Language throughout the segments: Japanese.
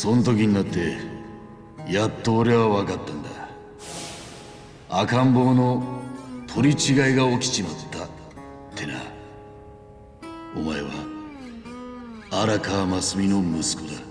そん時になってやっと俺は分かったんだ。赤ん坊の取り違いが起きちまった。ってな。お前は荒川真澄の息子だ。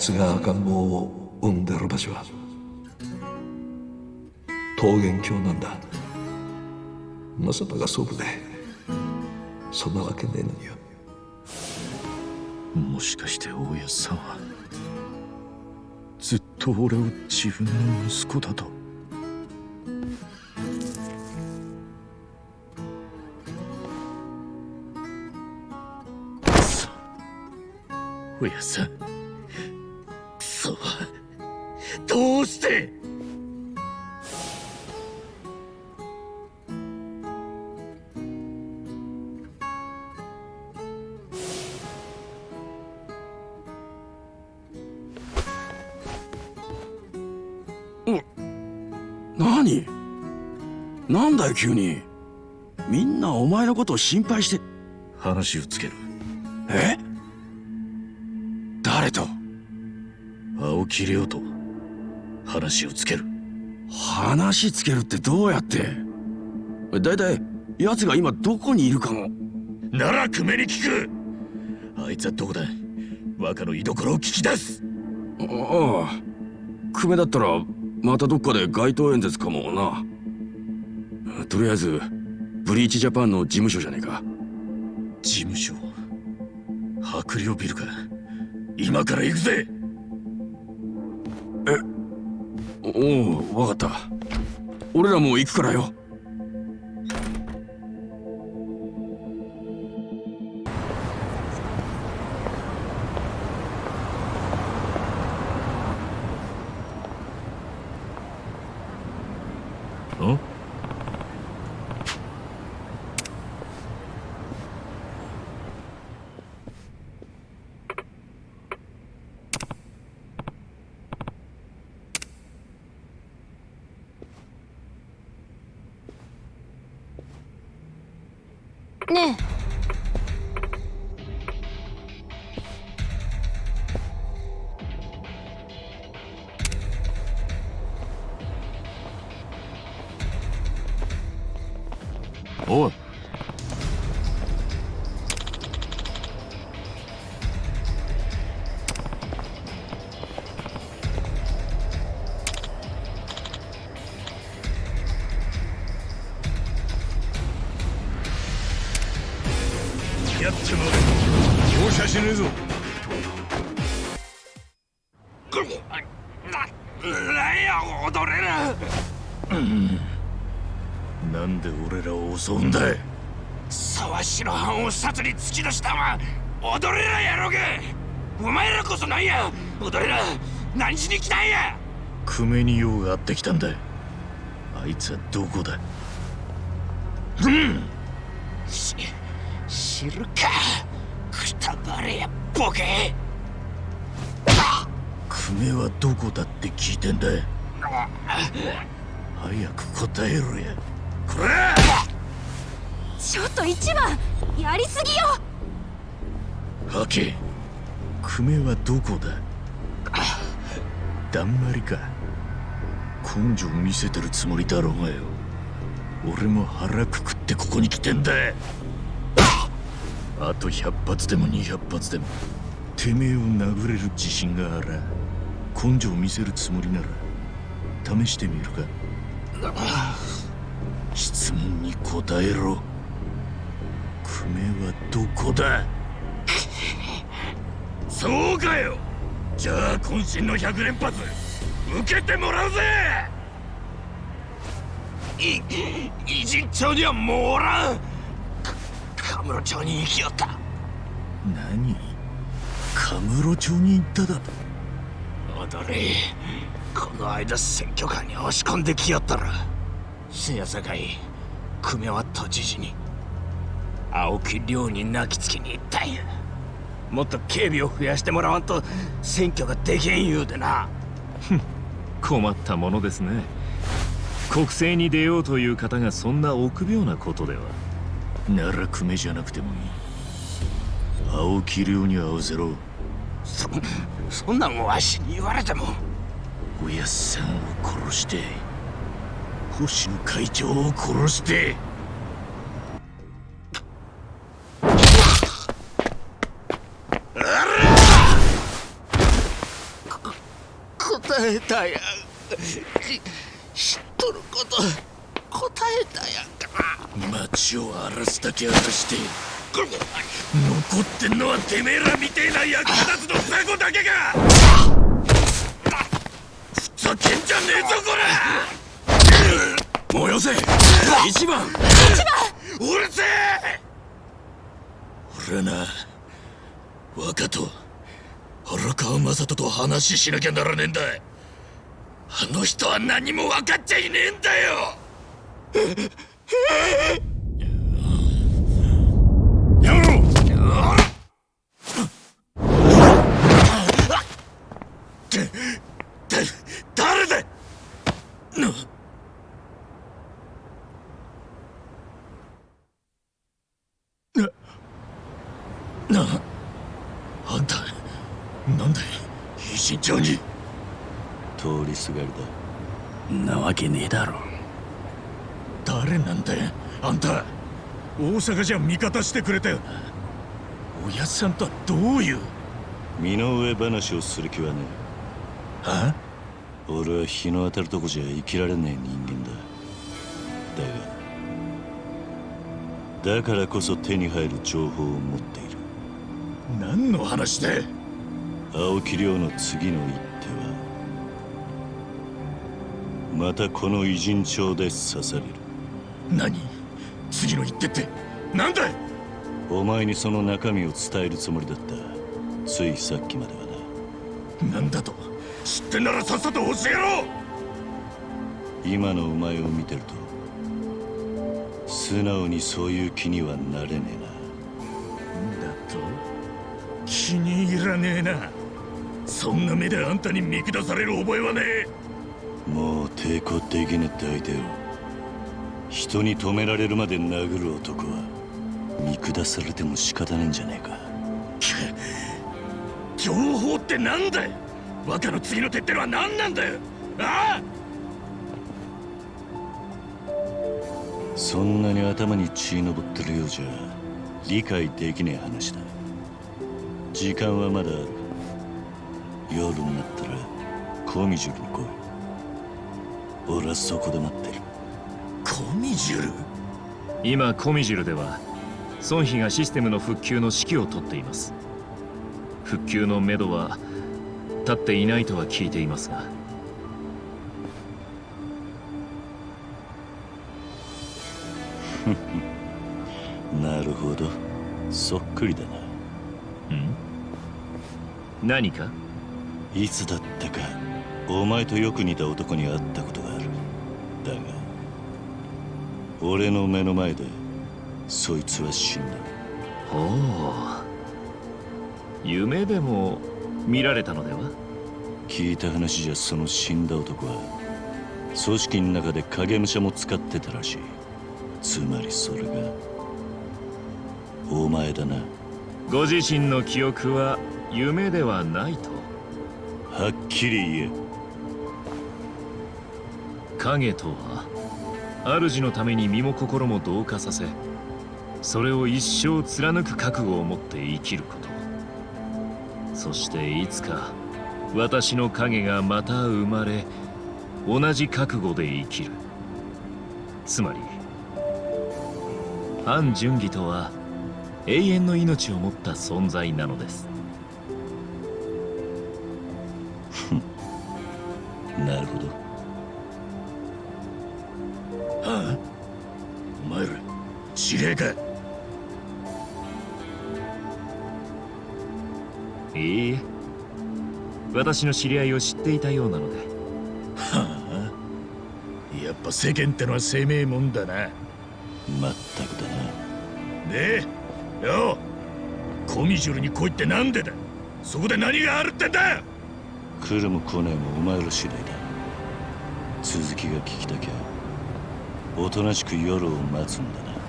つが赤ん坊を産んでる場所は桃源郷なんだ。まさかが祖父でそんなわけねえのによ。もしかして大家さんはずっと俺を自分の息子だと？くそ大家さん。急に。みんなお前のことを心配して。話をつける。え？誰と？青木亮と。話をつける。話つけるってどうやって？だいたい奴が今どこにいるかもなら久米に聞く。あいつはどこだ？若の居所を聞き出す。ああ。久米だったらまたどっかで街頭演説かもなとりあえずブリーチジャパンの事務所じゃねえか。事務所？白陵ビルか。今から行くぜ！おおわかった。俺らも行くからよ容赦しねえぞ。なんや踊れるなんで俺らを襲うんだ沢城藩を殺に突き出したわ踊れらやろうがお前らこそなんや踊れら何しに来たんや久米に用があってきたんだあいつはどこだし知るかボケ久米はどこだって聞いてんだ早く答えろや。こら！ちょっと一番やりすぎよ。はけ久米はどこだ？だんまりか。根性見せてるつもりだろうがよ。俺も腹くくってここに来てんだあと100発でも200発でも。てめえを殴れる自信があら。根性見せるつもりなら。試してみるか。質問に答えろ。久米はどこだ？そうかよ。じゃあ渾身の100連発受けてもらうぜ。い偉人町にはもうおらん。かカムロ町に行きよった。何？カムロ町に行っただ。と踊れ。この間選挙カーに押し込んできよったら。せやさかい久米は都知事に。青木亮に泣きつきに行ったんや。もっと警備を増やしてもらわんと選挙ができん言うてな。困ったものですね。国政に出ようという方がそんな臆病なことではなら久米じゃなくてもいい。青木亮に会わせろ。そそんなんわしに言われても。おやっさんを殺して星野会長を殺して。答えたやんし知っとること答えたやんか町を荒らすだけ荒らして残ってんのはてめえらみてえな役立つの雑魚だけか！ふざけんじゃねえぞこら！燃やせ！一番！うるせえ！俺はな。若と荒川雅人と話しなきゃならねえんだあの人は何も分かっちゃいねえんだよやめろだだ誰だななあんたなんで一身長に通りすがりだなわけねえだろ誰なんだよあんた大阪じゃ味方してくれたよな。おやっさんとはどういう？身の上話をする気はねは？え俺は日の当たるとこじゃ生きられねえ人間だ。だがだからこそ手に入る情報を持っている。何の話で青木亮の次の一手はまたこの偉人帳で刺される。何？次の一手って？なんだいお前にその中身を伝えるつもりだった。ついさっきまではな。なんだと？知ってんならさっさと教えろ！今のお前を見てると素直にそういう気にはなれねえな。だと？気に入らねえな。そんな目であんたに見下される覚えはねえ。もう抵抗できねえって相手を人に止められるまで殴る男は見下されても仕方ねえんじゃねえか。情報ってなんだよ。若の次の手ってのは何なんだよ。ああ！そんなに頭に血のぼってるようじゃ理解できねえ話だ。時間はまだある夜になったらコミジュルに来い。俺はそこで待ってる。コミジュル今コミジュルでは孫妃がシステムの復旧の指揮を執っています。復旧のめどは立っていないとは聞いていますが。なるほど。そっくりだな。ん？何か？いつだったかお前とよく似た男に会ったことがある。だが俺の目の前でそいつは死んだ。ほう。夢でも見られたのでは？聞いた話じゃその死んだ男は組織の中で影武者も使ってたらしい。つまりそれがお前だな。ご自身の記憶は夢ではないと？はっきり言え。影とは主のために身も心も同化させそれを一生貫く覚悟を持って生きること。そしていつか私の影がまた生まれ同じ覚悟で生きる。つまり安順義とは永遠の命を持った存在なのです。なるほど。はあ？お前ら司令かいい？え私の知り合いを知っていたようなので。はあ？やっぱ世間ってのは生命もんだな。まったくだな。でよコミジュルに来いってなんでだ？そこで何があるってんだ？来るも来ないもお前ら次第だ。続きが聞きたきゃおとなしく夜を待つんだな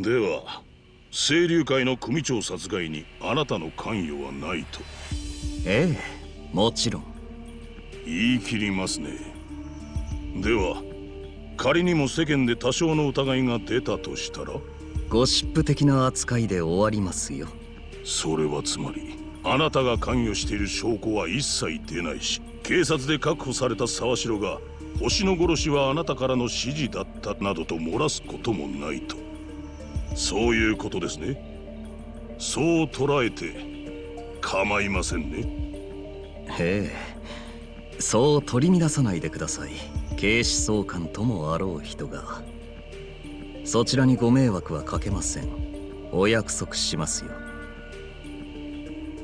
では清流会の組長殺害にあなたの関与はないと。ええもちろん。言い切りますね。では仮にも世間で多少の疑いが出たとしたら？ゴシップ的な扱いで終わりますよ。それはつまりあなたが関与している証拠は一切出ないし警察で確保された沢城が星の殺しはあなたからの指示だったなどと漏らすこともないとそういうことですね。そう捉えて構いませんね。へえ。そう取り乱さないでください。警視総監ともあろう人が。そちらにご迷惑はかけません。お約束しますよ。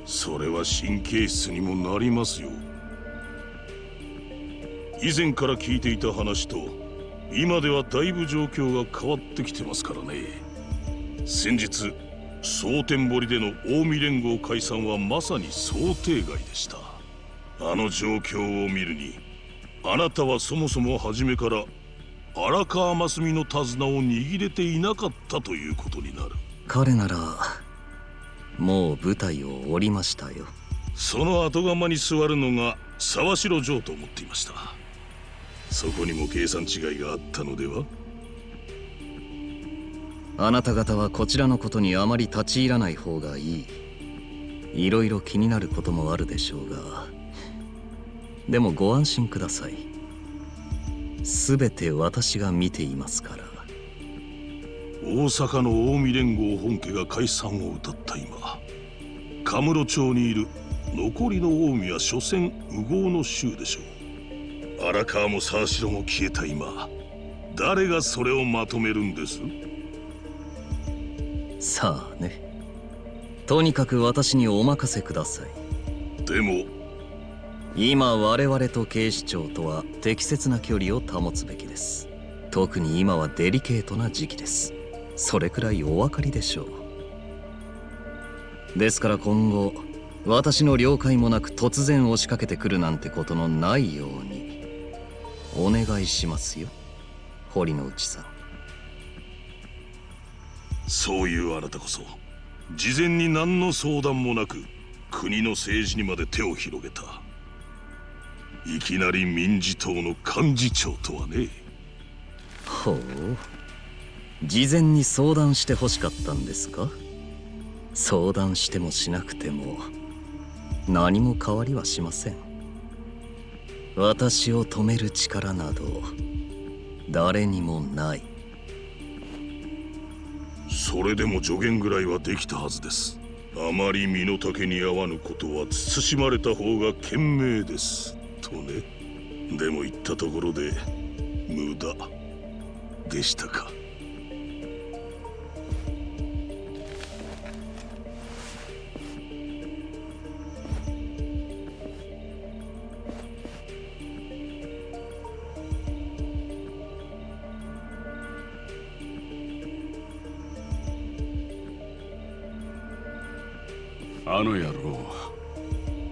それは神経質にもなりますよ。以前から聞いていた話と今ではだいぶ状況が変わってきてますからね先日蒼天堀での近江連合解散はまさに想定外でした。あの状況を見るにあなたはそもそも初めから荒川真澄の手綱を握れていなかったということになる。彼ならもう舞台を降りましたよ。その後釜に座るのが沢城城と思っていました。そこにも計算違いがあったのでは？あなた方はこちらのことにあまり立ち入らない方がいい。いろいろ気になることもあるでしょうが。でもご安心ください。全て私が見ていますから。大阪の近江連合本家が解散を謳った今カムロ町にいる残りの近江は所詮右往の衆でしょう。荒川も沢城も消えた今誰がそれをまとめるんです？さあね。とにかく私にお任せください。でも。今我々と警視庁とは適切な距離を保つべきです。特に今はデリケートな時期です。それくらいお分かりでしょう。ですから今後私の了解もなく突然押しかけてくるなんてことのないようにお願いしますよ。堀之内さんそういうあなたこそ事前に何の相談もなく国の政治にまで手を広げた。いきなり民事党の幹事長とはね。ほう。事前に相談してほしかったんですか？相談してもしなくても。何も変わりはしません。私を止める力など誰にもない。それでも助言ぐらいはできたはずです。あまり身の丈に合わぬことは慎まれた方が賢明です。とね。でも言ったところで無駄。でしたか。の野郎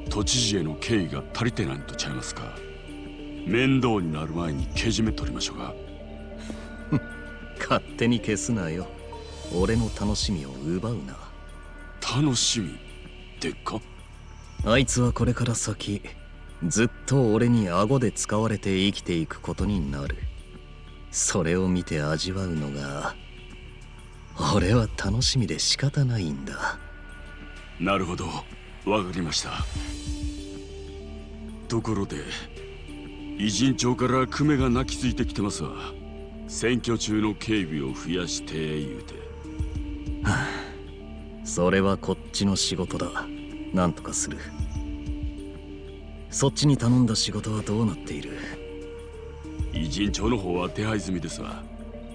都知事への敬意が足りてないんとちゃいますか。面倒になる前にけじめ取りましょうか勝手に消すなよ。俺の楽しみを奪うな。楽しみでっか？あいつはこれから先ずっと俺に顎で使われて生きていくことになる。それを見て味わうのが俺は楽しみで仕方ないんだなるほど。わかりました。ところで偉人町から久米が泣きついてきてますわ選挙中の警備を増やして言うて。それはこっちの仕事だ。なんとかする。そっちに頼んだ仕事はどうなっている？偉人町の方は手配済みですわ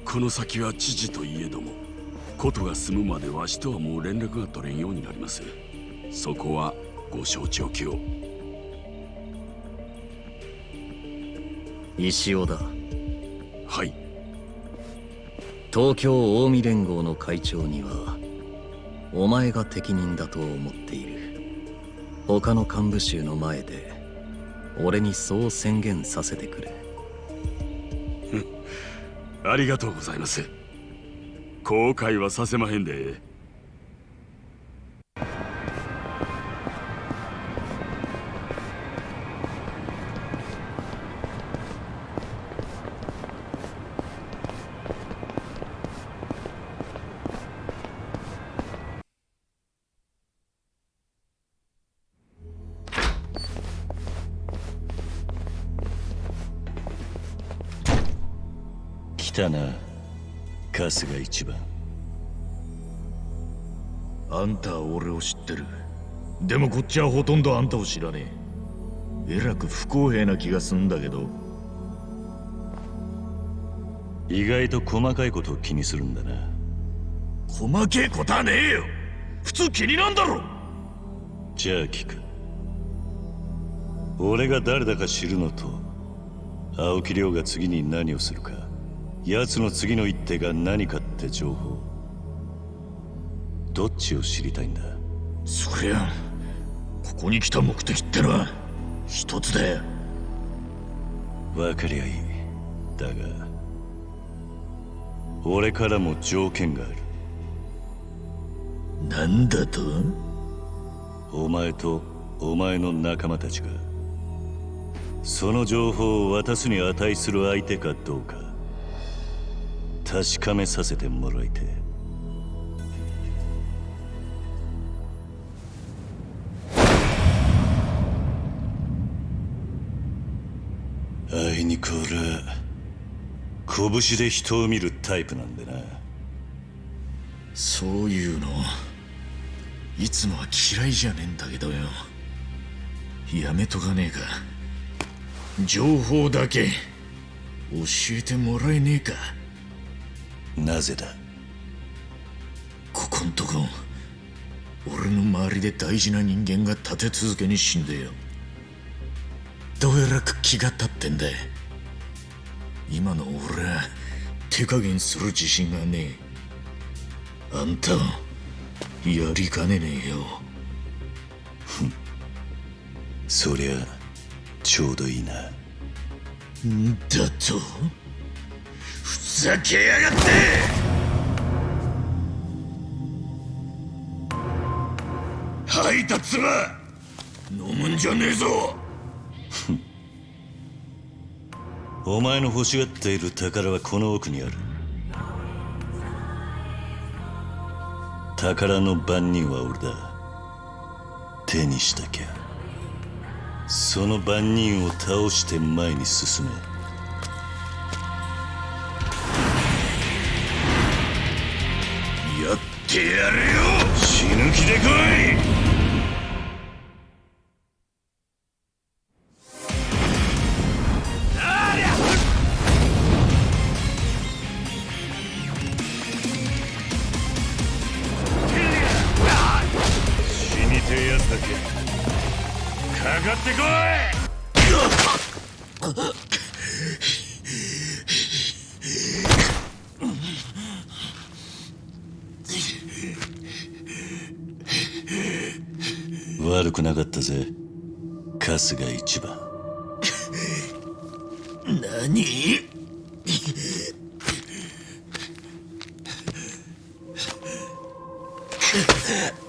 この先は知事といえどもことが済むまでわしとはもう連絡が取れんようになります。そこはご承知おきを。石尾だ。はい。東京近江連合の会長にはお前が適任だと思っている。他の幹部衆の前で俺にそう宣言させてくれ。ありがとうございます後悔はさせまへんで。春日一番。あんたは俺を知ってる。でもこっちはほとんどあんたを知らねえ。えらく不公平な気がすんだけど。意外と細かいことを気にするんだな。細けえことはねえよ。普通気になんだろ。じゃあ聞く。俺が誰だか知るのと青木亮が次に何をするか奴の次の一手が何かって情報。どっちを知りたいんだ？そりゃここに来た目的ってのは一つだよ。分かりゃいい。だが俺からも条件がある。なんだと？お前とお前の仲間たちがその情報を渡すに値する相手かどうか確かめさせてもらいてあいにく俺拳で人を見るタイプなんでな。そういうのいつもは嫌いじゃねえんだけどよ。やめとかねえか。情報だけ教えてもらえねえか。なぜだ？ここんとこ俺の周りで大事な人間が立て続けに死んでよ。どえらく気が立ってんだ。今の俺は手加減する自信がねえ。あんたをやりかねねえよ。そりゃちょうどいいな。んだと？ふざけやがって。吐いた面飲むんじゃねえぞ。お前の欲しがっている宝はこの奥にある。宝の番人は俺だ。手にしたきゃ。その番人を倒して前に進め。てやるよ死ぬ気で来い死にてえやつだけかかってこい。悪くなかったぜ春日一番 何？Yeah.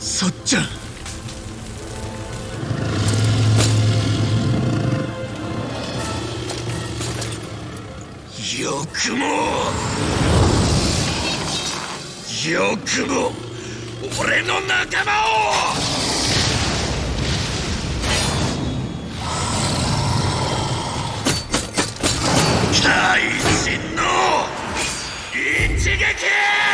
さっちゃん。よくも。よくも。俺の仲間を。怪人の一撃！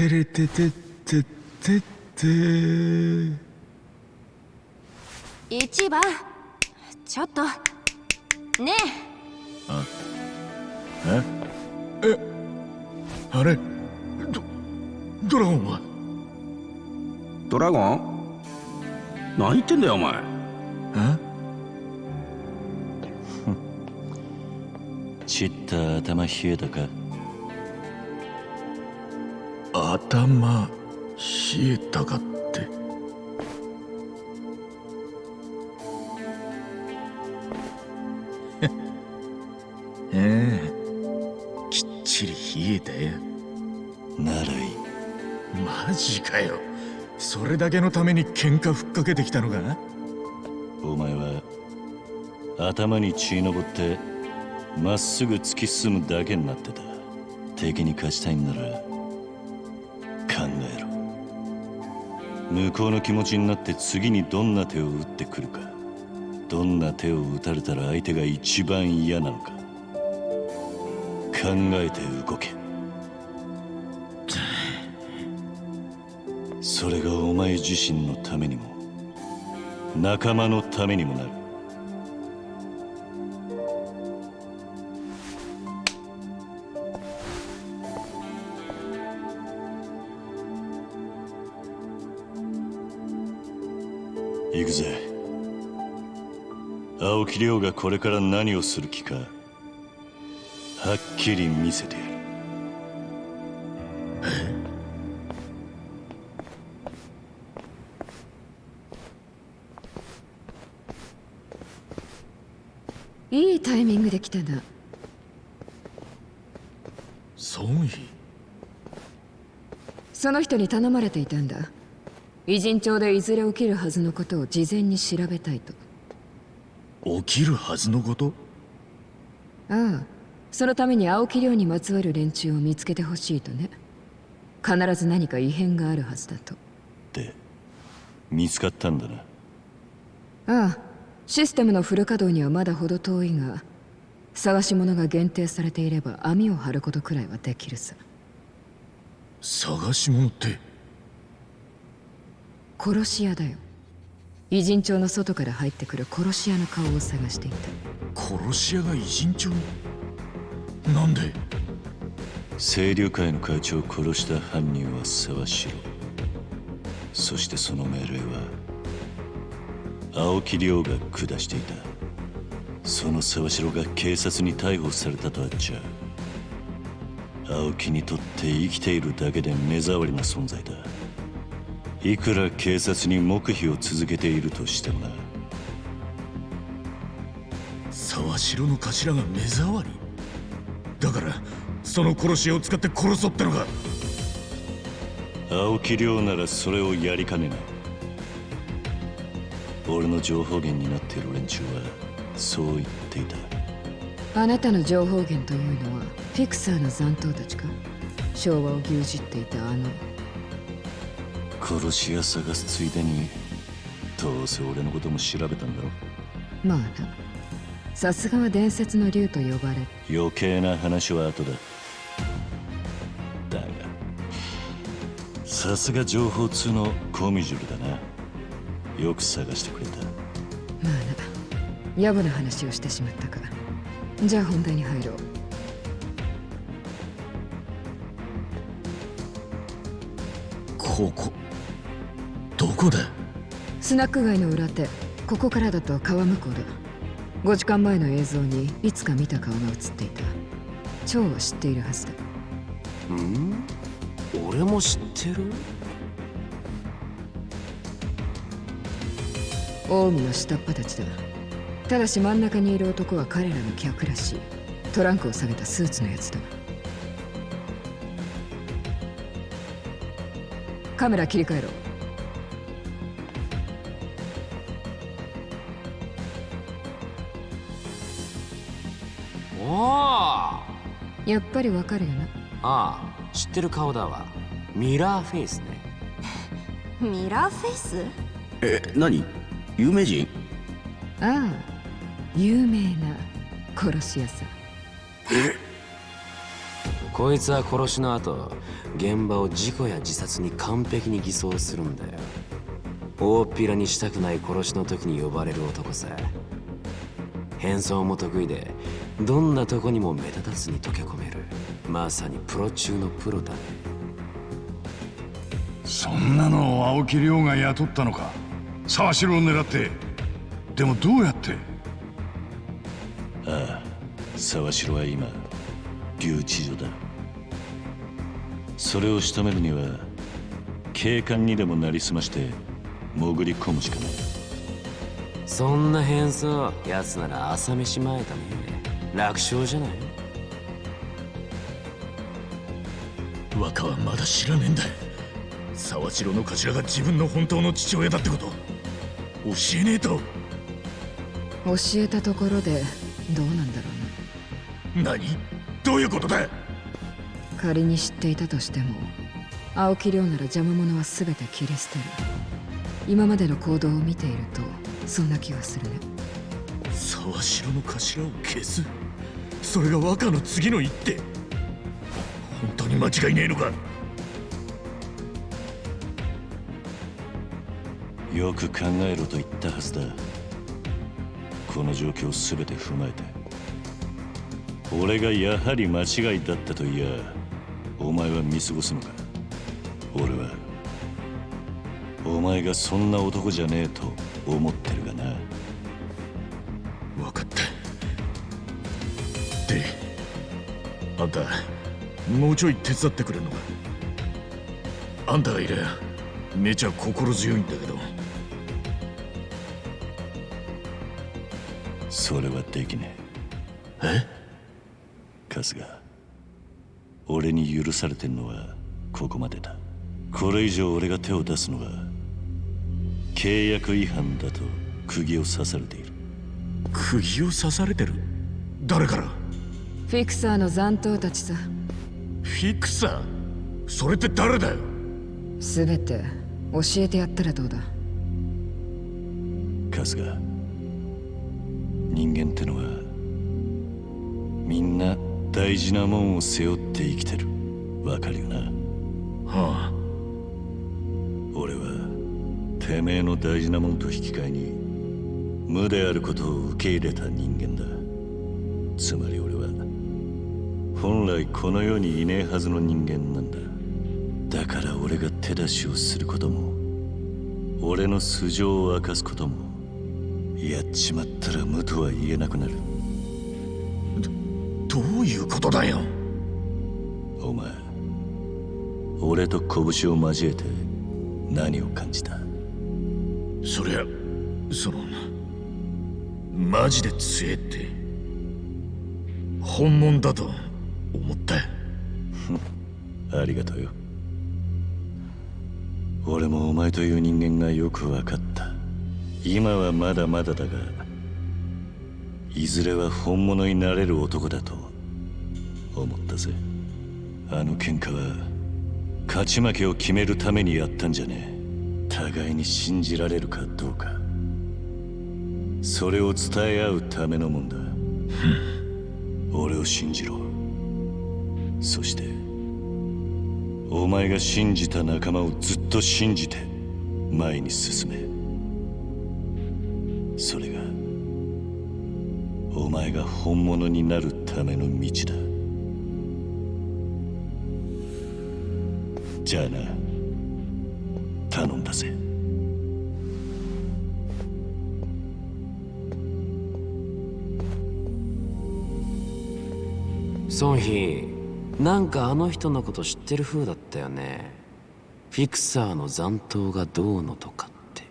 てれててってってって。一番。ちょっと。ねえ。あれ？ドドラゴンは？ドラゴン？何言ってんだよお前。ちった頭冷えたか？頭冷えたかって。ええ。きっちり冷えたよ。ならいい。マジかよ。それだけのために喧嘩ふっかけてきたのか？お前は頭に血のぼってまっすぐ突き進むだけになってた。敵に勝ちたいんなら向こうの気持ちになって次にどんな手を打ってくるか。どんな手を打たれたら相手が一番嫌なのか。考えて動け。それがお前自身のためにも仲間のためにもなる。くぜ青木亮がこれから何をする気かはっきり見せてやる。いいタイミングで来たな。孫妃？その人に頼まれていたんだ偉人町でいずれ起きるはずのことを事前に調べたいと。起きるはずのこと？ああそのために青木亮にまつわる連中を見つけてほしいとね。必ず何か異変があるはずだと。で見つかったんだな。ああシステムのフル稼働にはまだ程遠いが探し物が限定されていれば網を張ることくらいはできるさ。探し物って殺し屋だよ。偉人町の外から入ってくる殺し屋の顔を探していた。殺し屋が偉人町なんで？清流会の会長を殺した犯人は沢城そしてその命令は青木亮が下していた。その沢城が警察に逮捕されたとあっちゃ。青木にとって生きているだけで目障りな存在だいくら警察に黙秘を続けているとしてもな。沢城の頭が目障り。だからその殺し屋を使って殺そうってのか。青木亮ならそれをやりかねない。俺の情報源になっている連中はそう言っていた。あなたの情報源というのはフィクサーの残党たちか？昭和を牛耳っていたあの殺し屋探すついでにどうせ俺のことも調べたんだろまあな。さすがは伝説の竜と呼ばれ。余計な話は後だ。だがさすが情報通のコミジュルだな。よく探してくれた。まあな。野暮な話をしてしまったか。じゃあ本題に入ろう。ここ。どこだスナック街の裏手ここからだと川向こうだ5時間前の映像にいつか見た顔が映っていた。蝶は知っているはずだ。ん？俺も知ってる？近江の下っ端たちだ。ただし真ん中にいる男は彼らの客らしい。トランクを下げたスーツのやつだ。カメラ切り替えろやっぱりわかるよな。ああ知ってる顔だわ。ミラーフェイスね。ミラーフェイス？え何？有名人？ああ有名な殺し屋さこいつは殺しの後現場を事故や自殺に完璧に偽装するんだよ。大っぴらにしたくない殺しの時に呼ばれる男さ。変装も得意でどんなとこにも目立たずに溶け込めるまさにプロ中のプロだね。そんなのを青木亮が雇ったのか。沢城を狙って。でもどうやって？ああ沢城は今留置所だ。それを仕留めるには警官にでもなりすまして潜り込むしかない。そんな変装奴なら朝飯前だね。楽勝じゃない？若はまだ知らねえんだ沢城の頭が自分の本当の父親だってこと。教えねえと。教えたところでどうなんだろうな何？どういうことだ？仮に知っていたとしても青木亮なら邪魔者は全て切り捨てる。今までの行動を見ているとそんな気がするね。沢城の頭を消す？それが若の次の一手に間違いねえのか？よく考えろと言ったはずだ。この状況を全て踏まえて。俺がやはり間違いだったと言やお前は見過ごすのか？俺はお前がそんな男じゃねえと思ってるがな。分かった。であんたもうちょい手伝ってくれるのか？あんたがいりゃめちゃ心強いんだけど。それはできねえ。春日俺に許されてんのはここまでだ。これ以上俺が手を出すのは契約違反だと釘を刺されている。釘を刺されてる？誰から？フィクサーの残党たちさフィクサー？それって誰だよ？全て教えてやったらどうだ？春日人間ってのはみんな大事なもんを背負って生きてる。わかるよな？はあ。俺はてめえの大事なもんと引き換えに無であることを受け入れた人間だ。つまり俺は本来この世にいねえはずの人間なんだ。だから俺が手出しをすることも俺の素性を明かすこともやっちまったら無とは言えなくなる。どういうことだよ？お前俺と拳を交えて何を感じた？そりゃそのマジで強えって本物だと思ったよ。ありがとうよ。俺もお前という人間がよく分かった。今はまだまだだがいずれは本物になれる男だと思ったぜ。あの喧嘩は勝ち負けを決めるためにやったんじゃねえ。互いに信じられるかどうか。それを伝え合うためのもんだ。俺を信じろそしてお前が信じた仲間をずっと信じて前に進め。それがお前が本物になるための道だ。じゃあな頼んだぜ。ソンヒなんかあの人のこと知ってる風だったよね。フィクサーの残党がどうのとかって。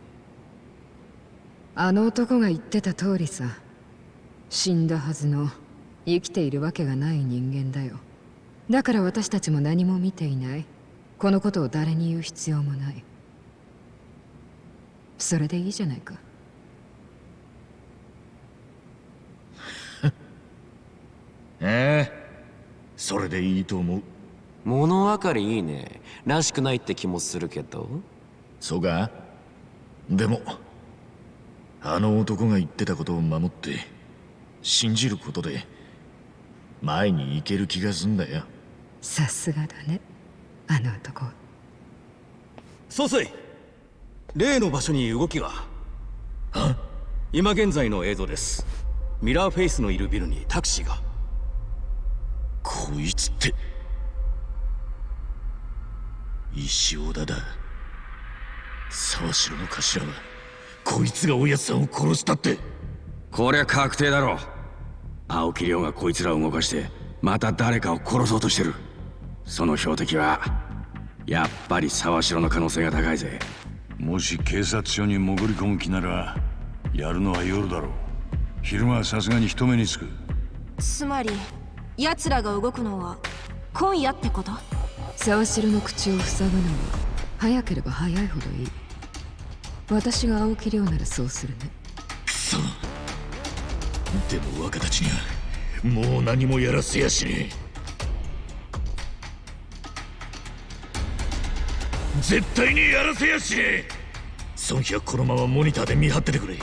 あの男が言ってた通りさ。死んだはずの生きているわけがない人間だよ。だから私たちも何も見ていない。このことを誰に言う必要もない。それでいいじゃないか。ええそれでいいと思う。物分かりいいね。らしくないって気もするけど。そうか？でもあの男が言ってたことを守って信じることで前に行ける気がすんだよ。さすがだねあの男。総帥例の場所に動きが。今現在の映像です。ミラーフェイスのいるビルにタクシーがこいつって。石尾田だ。沢城の頭はこいつがおやつさんを殺したって。こりゃ確定だろ。う青木亮がこいつらを動かしてまた誰かを殺そうとしてる。その標的はやっぱり沢城の可能性が高いぜ。もし警察署に潜り込む気ならやるのは夜だろう。昼間はさすがに人目につく。つまり奴らが動くのは今夜ってこと？沢城の口を塞ぐのは早ければ早いほどいい。私が青木亮ならそうするね。くそでも若たちにはもう何もやらせやしねえ。絶対にやらせやしねえ。孫妃はこのままモニターで見張っててくれ。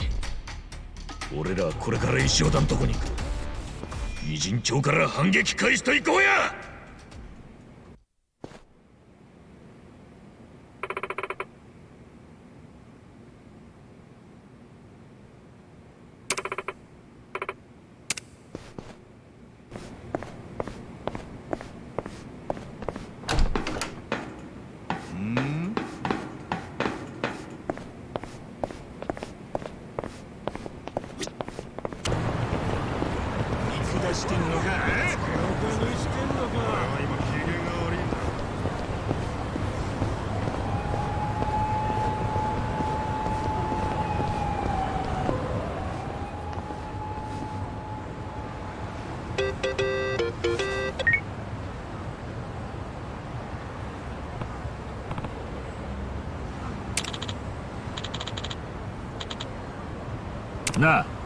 俺らはこれから石尾田のとこに行く偉人町から反撃開始といこうや見下してんのかえバカにしてんのか俺は今機嫌が悪いんだな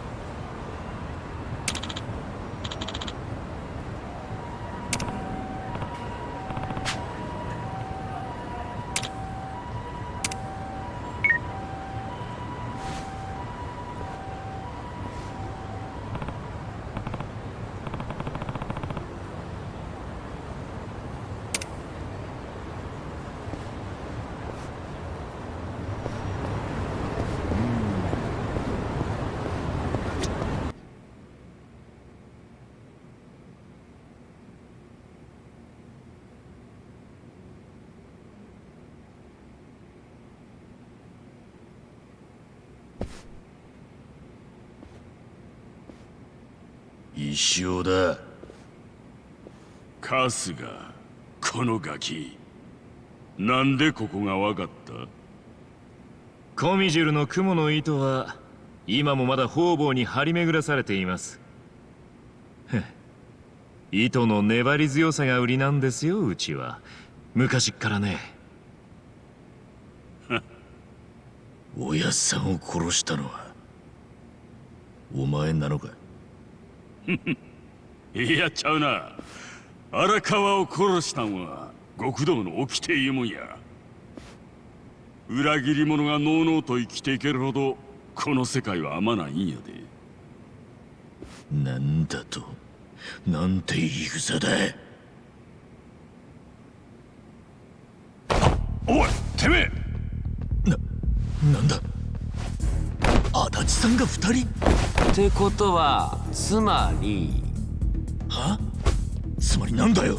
あ石尾だ。春日このガキ。なんでここが分かった？コミジュルの雲の糸は今もまだ方々に張り巡らされています。糸の粘り強さが売りなんですようちは。昔っからね。おやっさんを殺したのはお前なのか？いやちゃうな。荒川を殺したんは極道の掟いうもんや。裏切り者がのうのうと生きていけるほどこの世界は甘ないんやで。なんだとなんて言い草だ。おいてめえ！なんだ？足立さんが二人？ってことはつまりは？つまりなんだよ？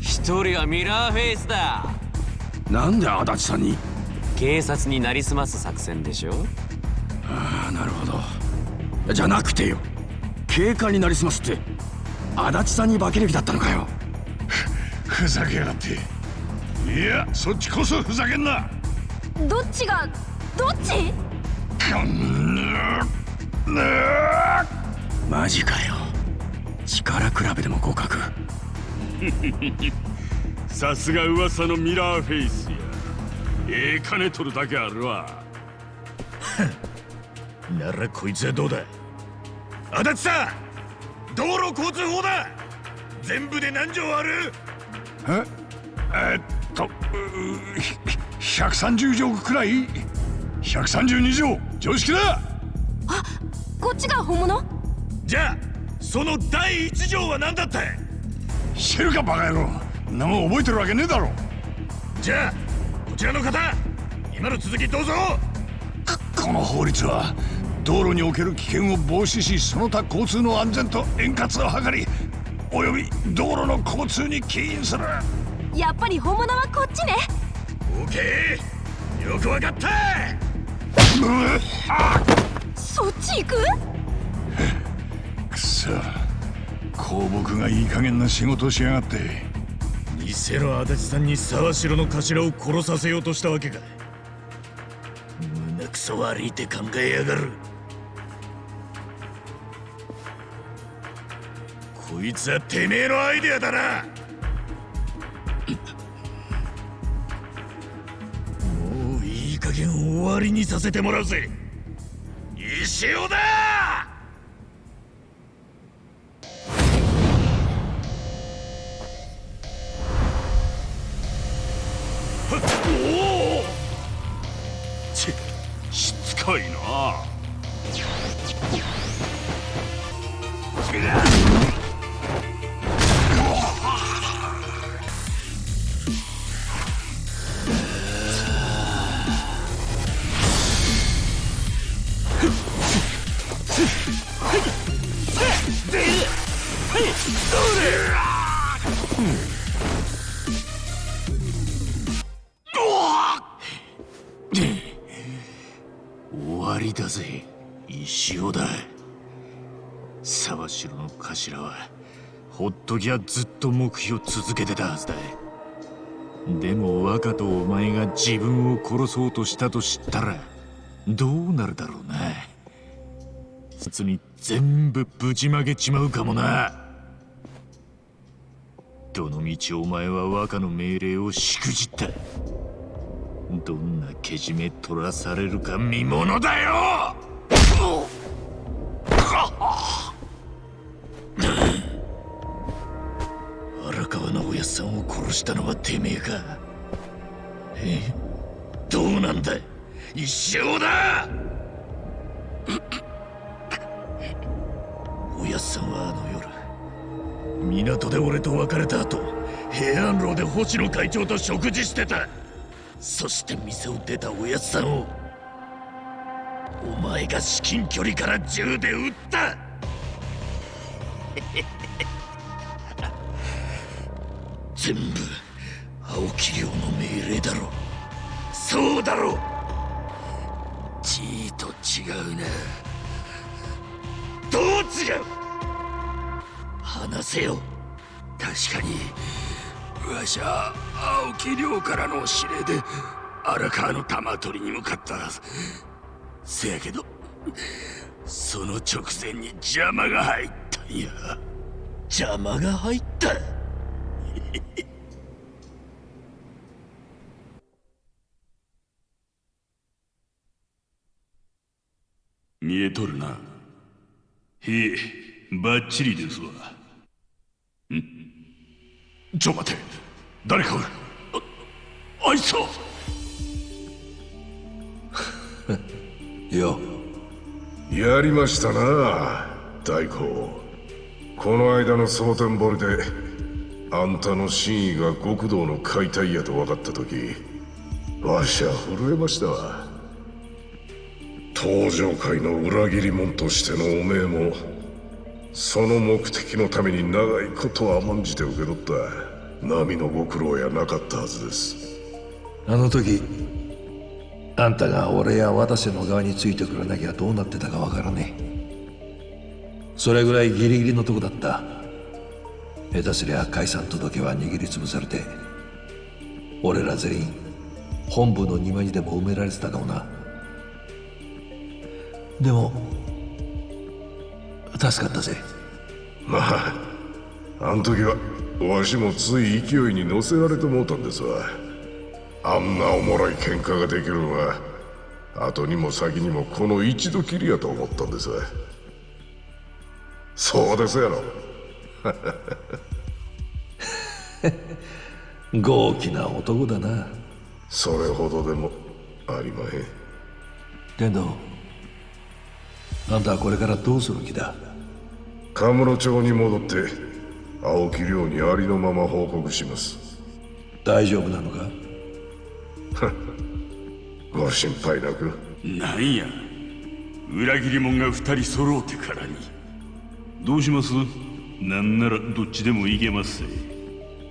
一人はミラーフェイスだ。なんで足立さんに？警察になりすます作戦でしょ？ああなるほど。じゃなくてよ。警官になりすますって足立さんに化ける気だったのかよ。ふざけやがって。いやそっちこそふざけんな。どっちがどっち？マジかよ。力比べでも互角 さすが噂のミラーフェイスや。ええ金取るだけあるわ。ならこいつはどうだ？足立さん道路交通法だ。全部で何条ある？え？えっとうひ130条くらい132条常識だ！こっちが本物？じゃあその第一条は何だった？知るかバカ野郎。んなもん覚えてるわけねえだろ。じゃあこちらの方今の続きどうぞ！この法律は道路における危険を防止しその他交通の安全と円滑を図りおよび道路の交通に起因する。やっぱり本物はこっちね。オーケーよくわかったそっち行く？くそ。公僕がいい加減な仕事をしやがって。偽の足立さんに沢城の頭を殺させようとしたわけか。胸くそ悪いって考えやがる。こいつはてめえのアイデアだな終わりにさせてもらうぜ。石尾だほっときゃずっと黙秘を続けてたはずだ。でも若とお前が自分を殺そうとしたと知ったらどうなるだろうな。つに全部ぶちまけちまうかもな。どのみちお前は若の命令をしくじった。どんなけじめ取らされるか見ものだよ。川直哉さんを殺したのはてめえか。え？どうなんだ一生だ！おやっさんはあの夜港で俺と別れた後平安楼で星野会長と食事してた。そして店を出たおやっさんをお前が至近距離から銃で撃った。全部青木亮の命令だろそうだろじーと違うな。どう違う。話せよ。確かにわしは青木亮からの指令で荒川の玉取りに向かった。せやけどその直前に邪魔が入ったんや。邪魔が入った見えとるな。へえバッチリですわ。ん？ちょ待て。誰かおる。ああいつはよ。やりましたな大公この間の蒼天堀であんたの真意が極道の解体やと分かった時わしは震えましたわ。登場界の裏切り者としてのおめえもその目的のために長いこと甘んじて受け取った波のご苦労やなかったはずです。あの時あんたが俺や渡瀬の側についてくれなきゃどうなってたかわからねえ。それぐらいギリギリのとこだった。下手すりゃ解散届は握りつぶされて俺ら全員本部の庭にでも埋められてたかもな。でも助かったぜ。まああん時はわしもつい勢いに乗せられてもうたんですわ。あんなおもろい喧嘩ができるのは後にも先にもこの一度きりやと思ったんですそうですやろ。豪気な男だな。それほどでもありまへん。天童あんたはこれからどうする気だ？カムロ町に戻って青木亮にありのまま報告します。大丈夫なのか？ご心配なく。なんや。裏切り者が二人揃うてからに。どうします？なんならどっちでもいけますぜ。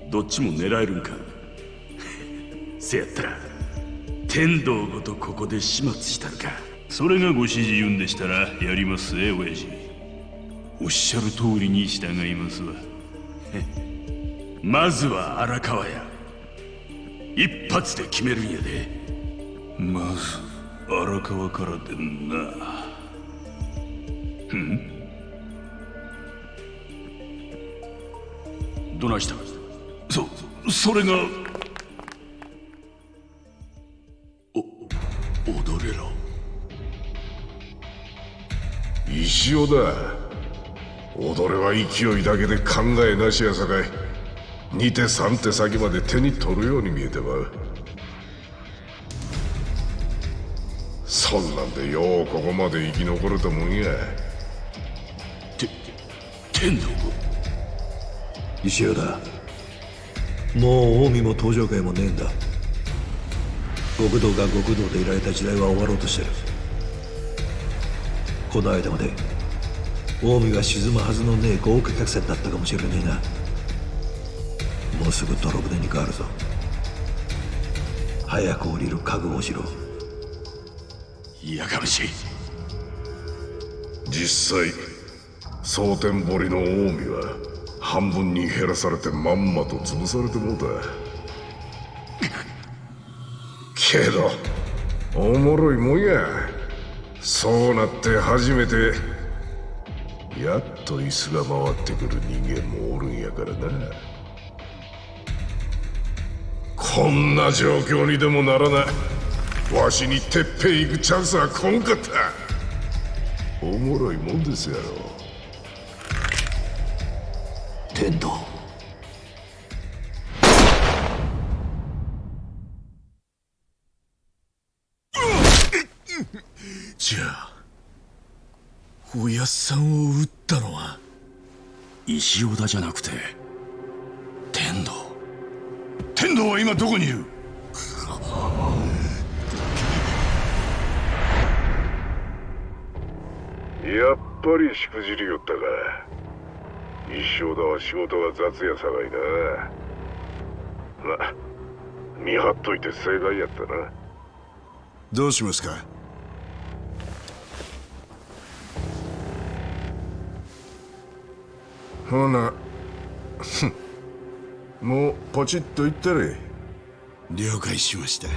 どっちも狙えるんか？せやったら天道ごとここで始末したるか？それがご指示言うんでしたらやりますぜ親父。おっしゃる通りに従いますわ。まずは荒川や。一発で決めるんやで。まず荒川からでんな。うん？どないしたそそれがお踊れろ。石尾だ。踊れは勢いだけで考えなしやさかい。2手3手先まで手に取るように見えてまう。そんなんでようここまで生き残れたもんや。て天道石尾だ。もう近江も登場会もねえんだ。極道が極道でいられた時代は終わろうとしてる。この間まで近江が沈むはずのねえ豪華客船だったかもしれねえな。もうすぐ泥船に変わるぞ。早く降りる覚悟をしろ。いやかましい。実際蒼天堀の近江は半分に減らされてまんまと潰されてもうた。けどおもろいもんや。そうなって初めてやっと椅子が回ってくる人間もおるんやからな。こんな状況にでもならない。わしにてっぺん行くチャンスはこんかった。おもろいもんですやろ。天道じゃあおやっさんを撃ったのは？石尾田じゃなくて天道。天道は今どこにいる？やっぱりしくじりよったか一生だは仕事が雑やさがいなま見張っといて正解やったな。どうしますか？ほなもうポチッといったれ。了解しました